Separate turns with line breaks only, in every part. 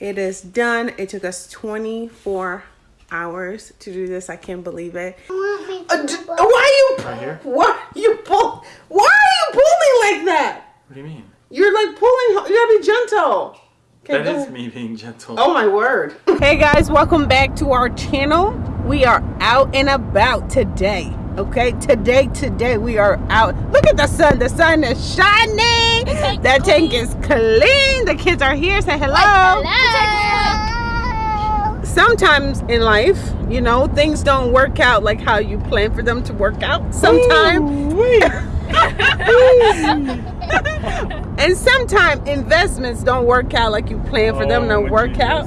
It is done. It took us 24 hours to do this. I can't believe it. Uh, d- why you?
Right here?
Why you pull? Why are you pulling like that?
What do you mean?
You're like pulling. You gotta be gentle. Okay,
That
go
is
ahead.
me being gentle.
Oh my word. Hey guys, welcome back to our channel. We are out and about today. Okay, today, today we are out. Look at the sun. The sun is shining.
Tank's
That tank
clean.
is clean. The kids are here. Say hello. Hello. Sometimes in life, you know, things don't work out like how you plan for them to work out. Sometimes. and sometimes investments don't work out like you plan for them to
Oh,
work
Jesus.
out.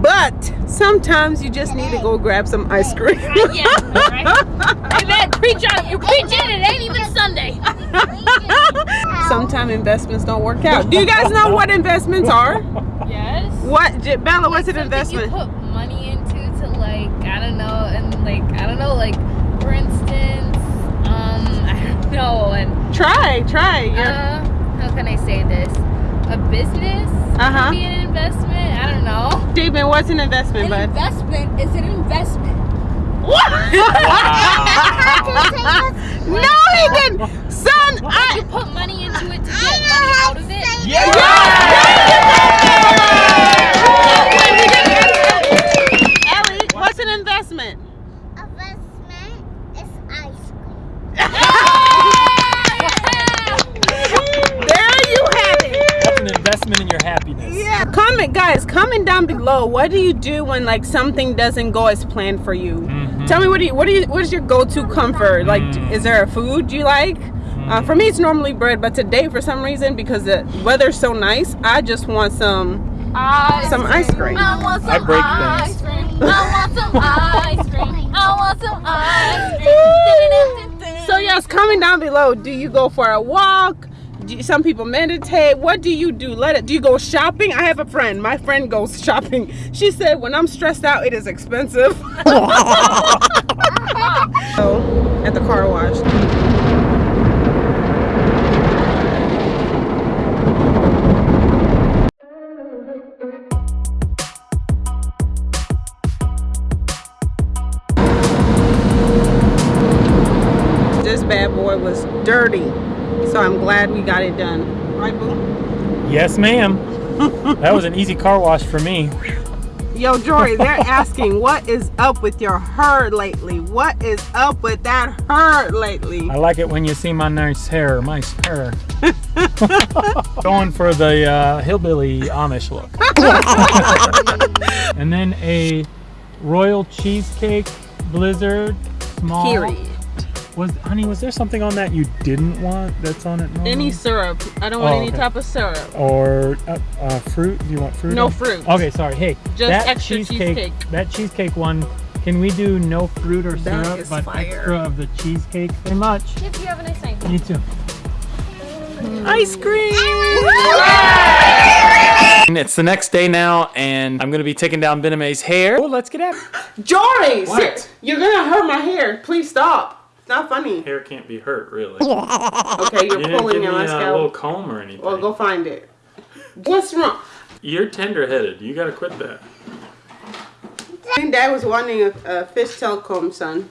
But sometimes you just need to go grab some ice cream.
yeah, right? Man, preach on You're preaching. It ain't even Sunday.
sometimes investments don't work out. Do you guys know what investments are?
Yes.
What, J- Bella? What's an investment?
You put money into to like I don't know and like I don't know like for instance um I don't know and
Try, try. You're-
uh how can I say this a business
Uh-huh.
be an investment I don't know.
Stephen, what's an investment, bud?
investment is an investment. What?
no, he didn't. Son, I.
put money into it to get money out of it.
Ellie, what's an investment?
Investment is ice cream.
There you have it.
That's an investment in your happiness.
Yeah. Comment, guys. Comment down below. What do you do when like something doesn't go as planned for you?
Mhm.
Tell me what do you what do you what is your go-to comfort? Like,
Mm.
is there a food you like? Uh, for me, it's normally bread, but today, for some reason, because the weather's so nice, I just want some some ice cream.
I want some
I break
ice
things.
cream. I want some ice cream. I want some ice cream.
So yes, comment down below. Do you go for a walk? You- some people meditate. What do you do? Let it. Do you go shopping? I have a friend. My friend goes shopping. She said when I'm stressed out, it is expensive. so at the car wash. This bad boy was dirty, so I'm glad we got it done. Right, boo?
Yes, ma'am. that was an easy car wash for me.
Yo, Jory, they're asking what is up with your hair lately? What is up with that hair lately?
I like it when you see my nice hair, nice hair. Going for the uh, hillbilly Amish look. and then a royal cheesecake blizzard small.
Period.
Was honey, was there something on that you didn't want that's on it? normally?
Any syrup. I don't want
Oh,
any type of syrup.
or uh, uh, fruit? Do you want fruit?
No
on-
fruit.
Okay, sorry. Hey,
Just
that
extra
cheesecake,
cheesecake.
That cheesecake one. Can we do no fruit or
That
syrup, but
fire.
extra of the cheesecake? Very much.
If you have a nice night.
You too.
Ice cream!
It's the next day now, and I'm gonna be taking down Bename's hair. Oh, let's get at it.
Jory!
What?
sit- You're gonna hurt my hair. Please stop. It's not funny.
Hair can't be hurt, really.
Okay, you're
You didn't
pulling
give me a little comb or anything.
Well, go find it. What's wrong?
You're tender-headed. You gotta quit that.
I think Dad was wanting a, a fishtail comb, son.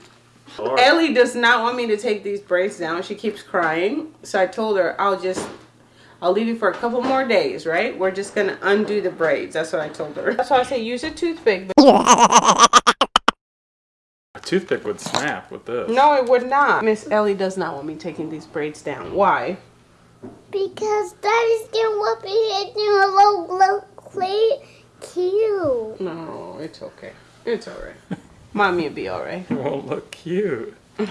All right.
Ellie does not want me to take these braids down. She keeps crying. So I told her I'll just I'll leave you for a couple more days, right? We're just gonna undo the braids. That's what I told her. That's why I say use a toothpick.
A toothpick would snap with this.
No, it would not. Miss Ellie does not want me taking these braids down. Why?
Because daddy's gonna whip it in a low, low, play cute.
No, it's okay. It's alright. Mommy will be alright.
Won't look cute.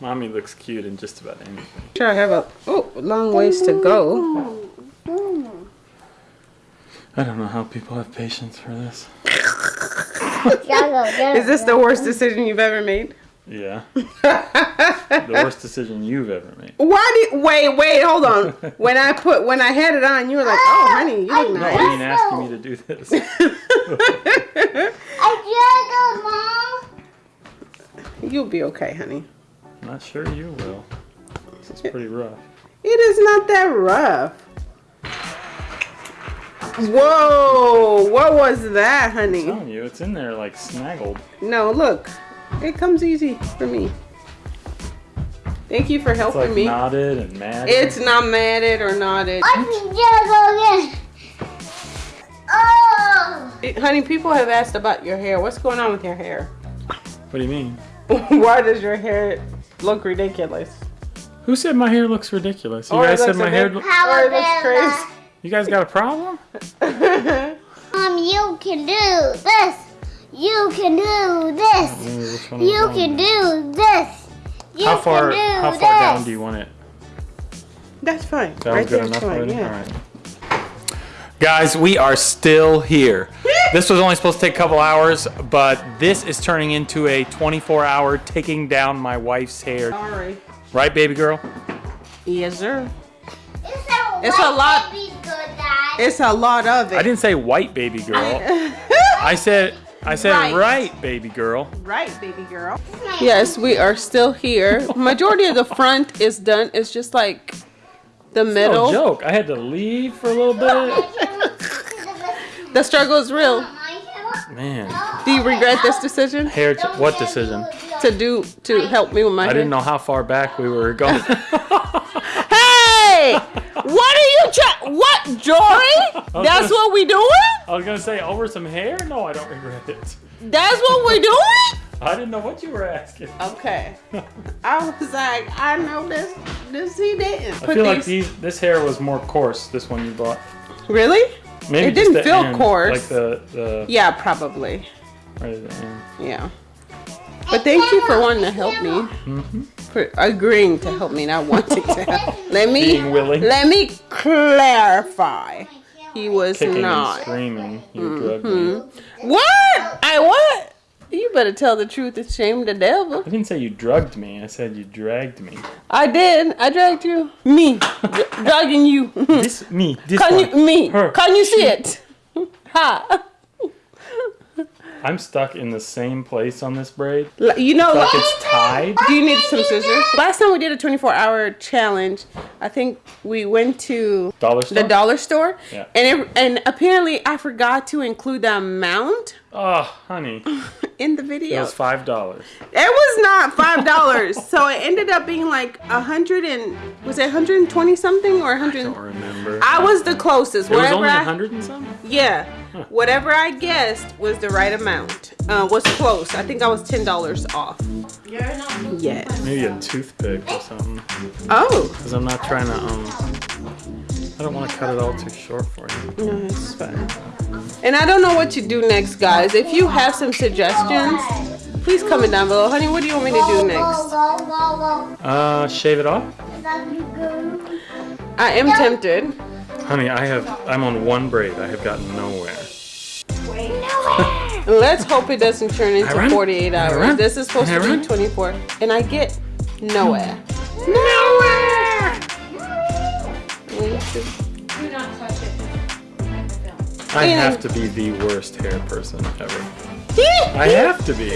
Mommy looks cute in just about anything.
Sure, I have a oh long ways to go. Mm-hmm.
I don't know how people have patience for this.
Is this the worst decision you've ever made?
Yeah. the worst decision you've ever made.
Why did wait wait hold on? When I put when I had it on, you were like, oh honey, you look
No,
nice.
I mean asking me to do this.
I juggle, mom.
You'll be okay, honey.
Not sure you will. This is pretty rough.
It is not that rough. Whoa! What was that, honey?
telling you, it's in there like snaggled.
No, look. It comes easy for me. Thank you for
It's
helping
like
me.
knotted and matted.
It's not matted or knotted.
Let just go again. Oh.
It- honey, people have asked about your hair. What's going on with your hair?
What do you mean?
Why does your hair look ridiculous?
Who said my hair looks ridiculous? You
Or
guys said my hair.
bit-
Lo-
Or it looks
Power
you guys got a problem?
Um, you can do this. You can do this.
Maybe which one I'm
You can do this. You
How far?
can do
How
this.
far down do you want it?
That's fine.
That
right
was good enough
fine.
already.
Yeah.
All right. Guys, we are still here. this was only supposed to take a couple hours, but this is turning into a 24-hour taking down my wife's hair.
Sorry.
Right, baby girl?
Yes, sir.
It's a,
a lot-
baby good, Dad.
It's a lot of it.
I didn't say white baby girl. I said I said
Right.
right, baby girl.
right, baby girl. Yes, we are still here. Majority of the front is done. It's just like the
No
middle.
joke. I had to leave for a little bit.
the struggle is real.
Man,
Do you regret this decision
hair. What decision?
to do to help me with my
I
hair?
didn't know how far back we were going.
Hey, what are you trying? What, That's what we doing?
I was gonna say over some hair. No, I don't regret it.
That's what we doing?
I didn't know what you were asking.
Okay. I was like, I know this. This he didn't.
I feel like these this hair was more coarse. This one you bought.
Really?
Maybe
It didn't feel
end,
coarse.
Like the the
Yeah, probably.
right at the end.
Yeah. But thank you for wanting to help me.
Mm-hmm.
For agreeing to help me, not wanting to help. Let me
Being willing.
let me clarify. He was
Kicking and
not. Mm-hmm.
screaming. You drugged me.
What? I what? You better tell the truth and shame the devil.
I didn't say you drugged me. I said you dragged me.
I did. I dragged you. Me. Dragging you.
This me. This
Can
one.
you me?
Her.
Can you see it? Ha.
I'm stuck in the same place on this braid.
You know,
Like it's tied.
do you need some scissors? Last time we did a 24 hour challenge, I think we went to
Dollar store.
the dollar store,
Yeah.
and it, and apparently I forgot to include the amount
Oh, honey,
in the video.
it was five dollars.
It was not five dollars, so it ended up being like a hundred and was it 120 something or 100?
Don't remember.
I was the closest.
it was only a
I-
hundred and some.
Yeah, whatever I guessed was the right amount. Uh, was close. I think I was ten dollars off. You're not. Yes.
Maybe a toothpick or something.
Oh,
Because I'm not trying to um. I don't want to cut it all too short for you.
no, it's fine. And I don't know what to do next, guys. If you have some suggestions, please comment down below. Honey, what do you want me to do next?
Uh, shave it off.
I am tempted.
Honey, I have. I'm on one braid. I have gotten nowhere.
Let's hope it doesn't turn into 48 hours. This is supposed to be 24, and I get nowhere.
Nowhere. I
Yeah.
have to be the worst hair person ever. I have to be.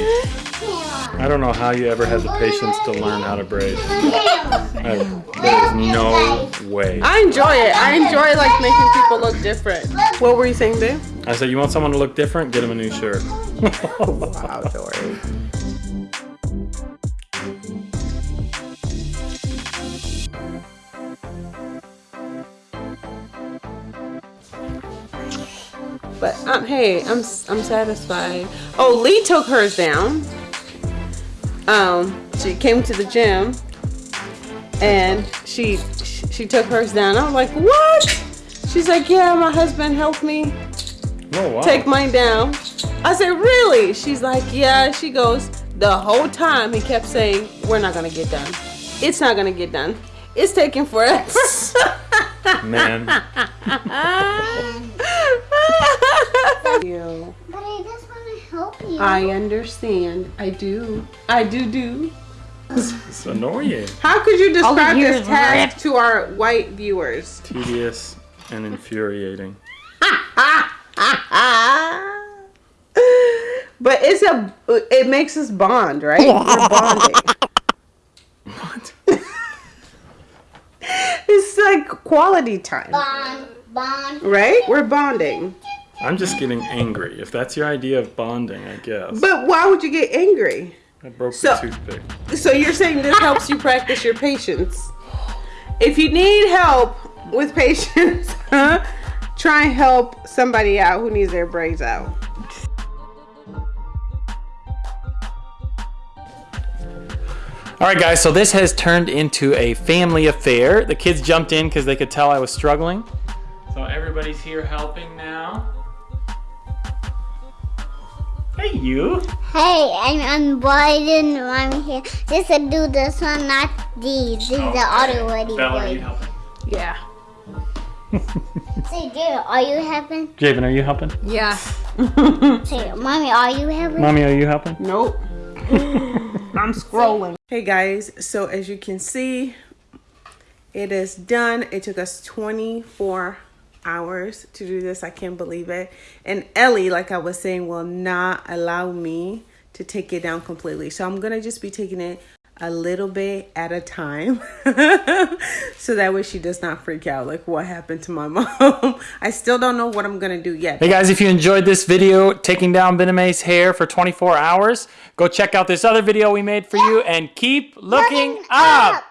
I don't know how you ever had the patience to learn how to braid. I, there is no way.
I enjoy it. I enjoy like making people look different. What were you saying, Dave?
I said, you want someone to look different? Get them a new shirt.
Wow, Dory. But um, hey, I'm I'm satisfied. Oh, Lee took hers down. Um, she came to the gym, and she she took hers down. I was like, what? She's like, yeah, my husband helped me
Oh, wow.
take mine down. I said, really? She's like, yeah. She goes, the whole time he kept saying, we're not gonna get done. It's not gonna get done. It's taking forever.
Man.
You.
But I just want to help you.
I understand. I do. I do do.
It's annoying.
How could you describe this task to our white viewers?
Tedious and infuriating.
but it's a. It makes us bond, right? We're bonding.
What?
It's like quality time.
Bond, bond.
right? We're bonding.
I'm just getting angry. If that's your idea of bonding, I guess.
But why would you get angry?
I broke
So-
the toothpick.
So you're saying this helps you practice your patience. If you need help with patience, try and help somebody out who needs their braids out.
All right, guys, so this has turned into a family affair. The kids jumped in because they could tell I was struggling. So everybody's here helping now. Hey, you.
Hey, I'm on Biden. I'm here just to do this one, not these. These are already
Bella, are you
good.
helping?
Yeah.
Say, dear, are you helping?
Javen, are you helping?
Yeah.
Say, mommy, are you helping?
Mommy, are you helping?
Nope. I'm scrolling. Hey guys, so as you can see, it is done. It took us 24 hours to do this. I can't believe it. And Ellie, like I was saying, will not allow me to take it down completely. So I'm gonna just be taking it a little bit at a time so that way she does not freak out like what happened to my mom i still don't know what i'm gonna do yet
Hey guys, if you enjoyed this video taking down Bename's hair for 24 hours, go check out this other video we made for you and keep looking,
Looking
up.
up.